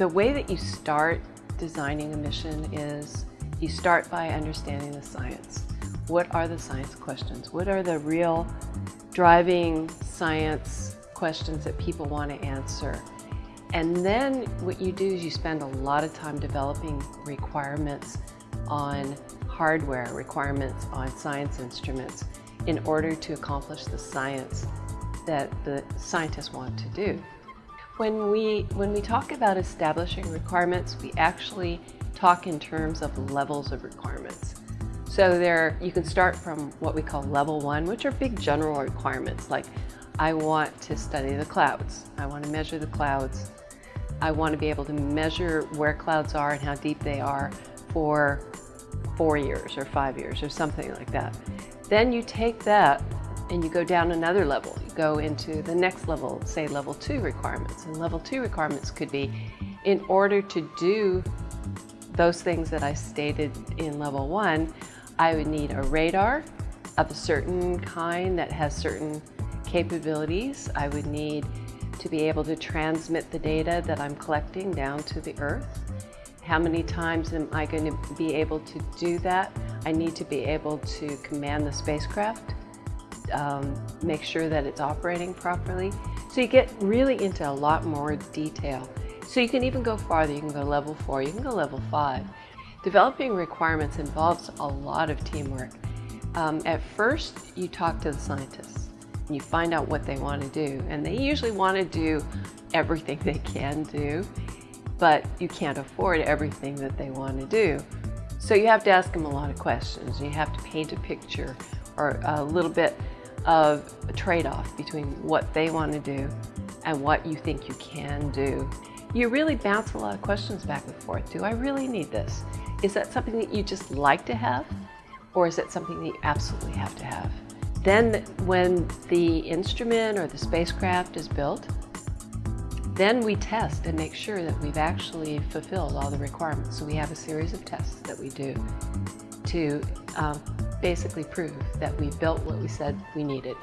The way that you start designing a mission is you start by understanding the science. What are the science questions? What are the real driving science questions that people want to answer? And then what you do is you spend a lot of time developing requirements on hardware, requirements on science instruments in order to accomplish the science that the scientists want to do. When we, when we talk about establishing requirements, we actually talk in terms of levels of requirements. So there, you can start from what we call level one, which are big general requirements, like I want to study the clouds. I want to measure the clouds. I want to be able to measure where clouds are and how deep they are for four years or five years or something like that. Then you take that and you go down another level. You go into the next level, say level two requirements. And level two requirements could be in order to do those things that I stated in level one, I would need a radar of a certain kind that has certain capabilities. I would need to be able to transmit the data that I'm collecting down to the earth. How many times am I going to be able to do that? I need to be able to command the spacecraft um, make sure that it's operating properly. So you get really into a lot more detail. So you can even go farther, you can go level four, you can go level five. Developing requirements involves a lot of teamwork. Um, at first, you talk to the scientists and you find out what they want to do. And they usually want to do everything they can do, but you can't afford everything that they want to do. So you have to ask them a lot of questions. You have to paint a picture or a little bit of a trade-off between what they want to do and what you think you can do. You really bounce a lot of questions back and forth. Do I really need this? Is that something that you just like to have? Or is it something that you absolutely have to have? Then when the instrument or the spacecraft is built, then we test and make sure that we've actually fulfilled all the requirements. So we have a series of tests that we do to um, basically prove that we built what we said we needed.